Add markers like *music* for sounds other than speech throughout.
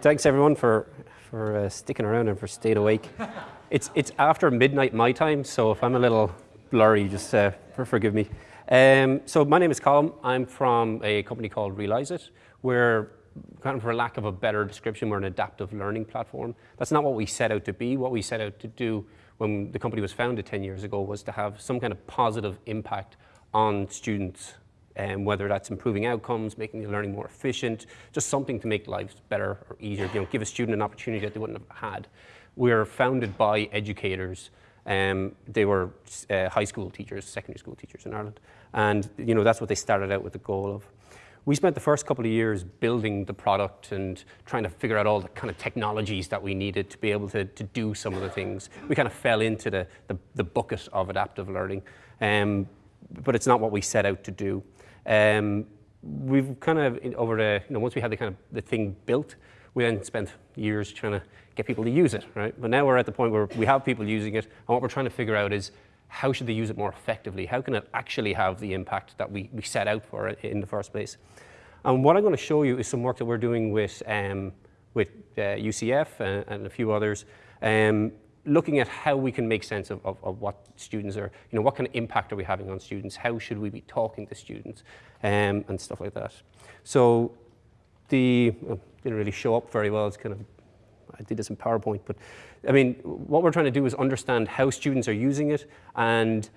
Thanks everyone for, for uh, sticking around and for staying awake. *laughs* It's, it's after midnight my time, so if I'm a little blurry, just uh, forgive me. Um, so my name is Colin. I'm from a company called Realizeit. We're, kind of for lack of a better description, we're an adaptive learning platform. That's not what we set out to be. What we set out to do when the company was founded 10 years ago was to have some kind of positive impact on students um, whether that's improving outcomes, making the learning more efficient, just something to make lives better or easier, you know, give a student an opportunity that they wouldn't have had. We're founded by educators. Um, they were uh, high school teachers, secondary school teachers in Ireland. And you know, that's what they started out with the goal of. We spent the first couple of years building the product and trying to figure out all the kind of technologies that we needed to be able to, to do some of the things. We kind of fell into the, the, the bucket of adaptive learning, um, but it's not what we set out to do. Um, we've kind of, over the, you know, once we had the kind of the thing built, we then spent years trying to get people to use it, right? But now we're at the point where we have people using it, and what we're trying to figure out is how should they use it more effectively? How can it actually have the impact that we, we set out for it in the first place? And what I'm going to show you is some work that we're doing with, um, with uh, UCF and, and, a few others, um, looking at how we can make sense of, of, of, what students are, you know, what kind of impact are we having on students? How should we be talking to students um, and stuff like that. So the, well, didn't really show up very well. It's kind of, I did this in PowerPoint, but I mean, what we're trying to do is understand how students are using it and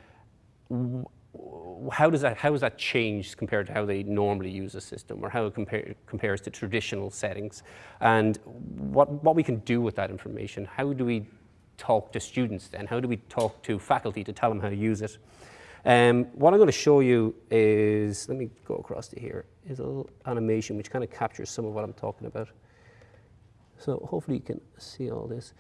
how does that how has that changed compared to how they normally use a system or how it compare, compares to traditional settings and what what we can do with that information how do we talk to students then? How do we talk to faculty to tell them how to use it? Um, what I'm going to show you is, let me go across to here, is a little animation which kind of captures some of what I'm talking about. So hopefully you can see all this.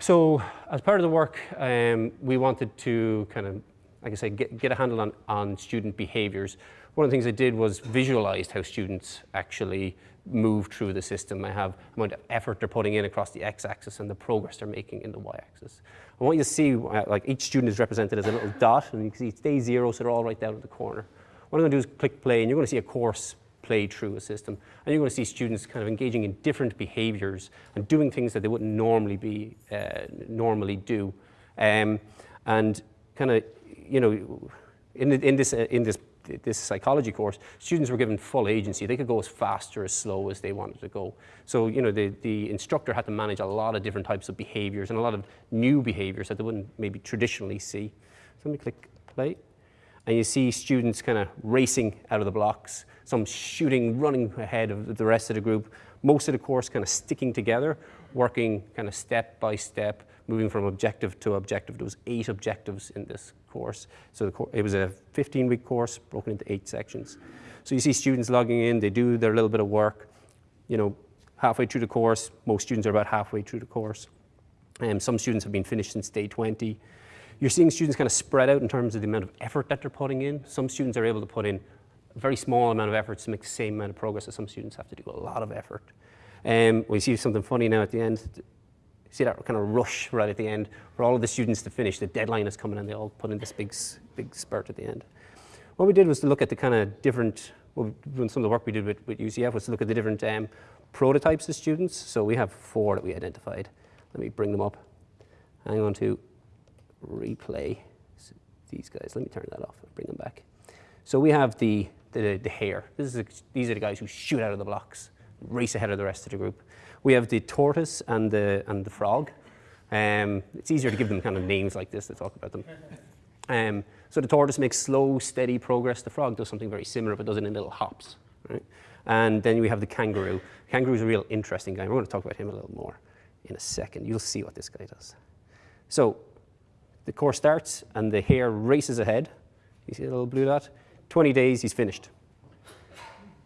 So as part of the work, um, we wanted to kind of, like I said, get, get a handle on, on student behaviors. One of the things I did was visualize how students actually move through the system. I have amount of effort they're putting in across the x-axis and the progress they're making in the y-axis. I want you to see, uh, like each student is represented as a little dot, and you can see it's day zero, so they're all right down in the corner. What I'm going to do is click play, and you're going to see a course play through a system. And you're going to see students kind of engaging in different behaviors and doing things that they wouldn't normally be, uh, normally do. Um, and kind of, you know, in, in, this, uh, in this this psychology course, students were given full agency. They could go as fast or as slow as they wanted to go. So, you know, the, the instructor had to manage a lot of different types of behaviors and a lot of new behaviors that they wouldn't maybe traditionally see. So let me click play. And you see students kind of racing out of the blocks, some shooting, running ahead of the rest of the group. Most of the course kind of sticking together, working kind of step by step, moving from objective to objective. There was eight objectives in this course. So it was a 15-week course broken into eight sections. So you see students logging in, they do their little bit of work. You know, halfway through the course, most students are about halfway through the course. Um, some students have been finished since day 20. You're seeing students kind of spread out in terms of the amount of effort that they're putting in. Some students are able to put in a very small amount of effort to make the same amount of progress as some students have to do a lot of effort. Um, we see something funny now at the end see that kind of rush right at the end for all of the students to finish. The deadline is coming and they all put in this big, big spurt at the end. What we did was to look at the kind of different, well, some of the work we did with, with UCF was to look at the different um, prototypes of students. So we have four that we identified. Let me bring them up. I'm going to replay these guys. Let me turn that off and bring them back. So we have the, the, the hare. This is a, these are the guys who shoot out of the blocks, race ahead of the rest of the group. We have the tortoise and the, and the frog. Um, it's easier to give them kind of names like this to talk about them. Um, so the tortoise makes slow, steady progress. The frog does something very similar, but does it in little hops. Right? And then we have the kangaroo. Kangaroo is a real interesting guy. We're going to talk about him a little more in a second. You'll see what this guy does. So the course starts, and the hare races ahead. You see the little blue dot? 20 days, he's finished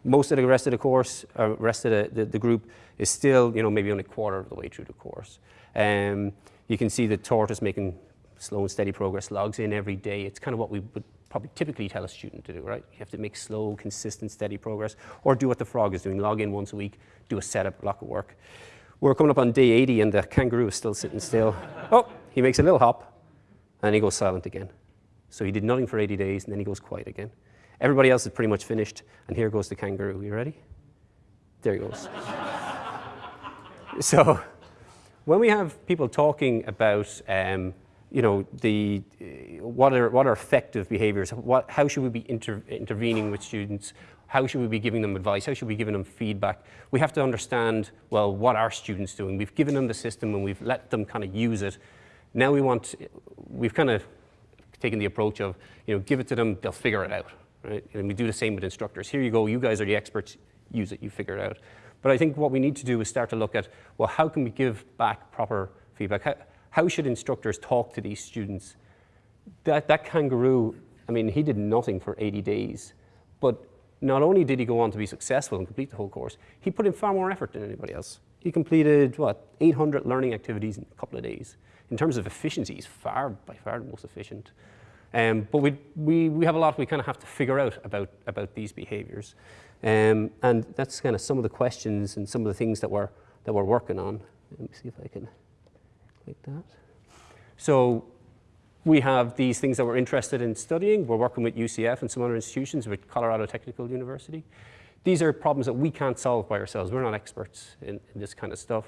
most of the rest of the course, uh, rest of the, the, the, group is still, you know, maybe only a quarter of the way through the course. Um, you can see the tortoise making slow and steady progress, logs in every day. It's kind of what we would probably typically tell a student to do, right? You have to make slow, consistent, steady progress, or do what the frog is doing, log in once a week, do a setup block of work. We're coming up on day 80 and the kangaroo is still sitting still. *laughs* oh, he makes a little hop and he goes silent again. So he did nothing for 80 days and then he goes quiet again. Everybody else is pretty much finished, and here goes the kangaroo. You ready? There he goes. *laughs* so when we have people talking about, um, you know, the, uh, what, are, what are effective behaviors, what, how should we be inter intervening with students, how should we be giving them advice, how should we be giving them feedback, we have to understand, well, what are students doing? We've given them the system and we've let them kind of use it. Now we want, we've kind of taken the approach of, you know, give it to them, they'll figure it out, right? And we do the same with instructors. Here you go, you guys are the experts, use it, you figure it out. But I think what we need to do is start to look at, well, how can we give back proper feedback? How, how should instructors talk to these students? That, that kangaroo, I mean, he did nothing for 80 days, but not only did he go on to be successful and complete the whole course, he put in far more effort than anybody else. He completed, what, 800 learning activities in a couple of days. In terms of efficiency, he's far, by far the most efficient. Um, but we, we, we have a lot we kind of have to figure out about, about these behaviors. Um, and that's kind of some of the questions and some of the things that we're, that we're working on. Let me see if I can click that. So we have these things that we're interested in studying. We're working with UCF and some other institutions with Colorado Technical University. These are problems that we can't solve by ourselves. We're not experts in, in this kind of stuff.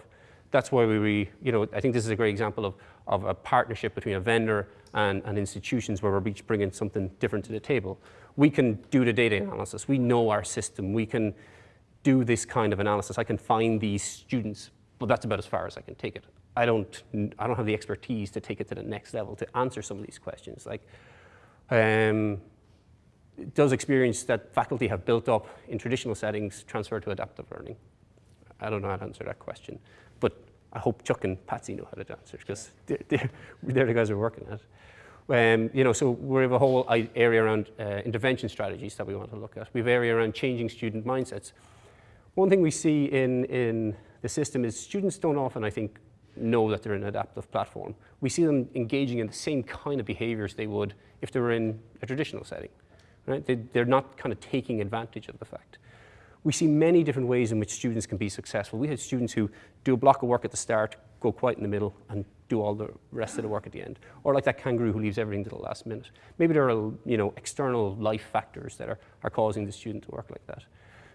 That's why we, you know, I think this is a great example of, of a partnership between a vendor and, and institutions where we're each bringing something different to the table we can do the data analysis. We know our system. We can do this kind of analysis. I can find these students, but that's about as far as I can take it. I don't, I don't have the expertise to take it to the next level to answer some of these questions. Like, um, does experience that faculty have built up in traditional settings transfer to adaptive learning? I don't know how to answer that question, but I hope Chuck and Patsy know how to answer because they're, they're, they're the guys who are working at it. Um, you know, so we have a whole area around uh, intervention strategies that we want to look at. We have area around changing student mindsets. One thing we see in, in the system is students don't often, I think, know that they're in an adaptive platform. We see them engaging in the same kind of behaviors they would if they were in a traditional setting. Right? They, they're not kind of taking advantage of the fact. We see many different ways in which students can be successful. We had students who do a block of work at the start, go quiet in the middle, and do all the rest of the work at the end. Or like that kangaroo who leaves everything to the last minute. Maybe there are you know, external life factors that are, are causing the student to work like that.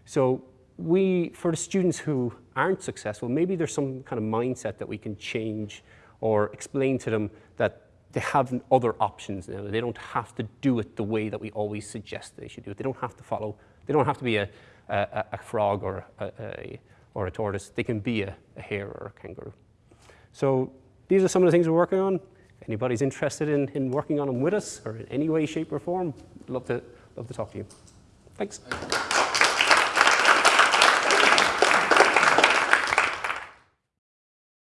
So we, for the students who aren't successful, maybe there's some kind of mindset that we can change or explain to them that they have other options now. They don't have to do it the way that we always suggest they should do it. They don't have to follow, they don't have to be a, a, a frog or a, a, or a tortoise. They can be a, a hare or a kangaroo. So these are some of the things we're working on. Anybody's interested in, in working on them with us or in any way, shape or form, love to, love to talk to you. Thanks.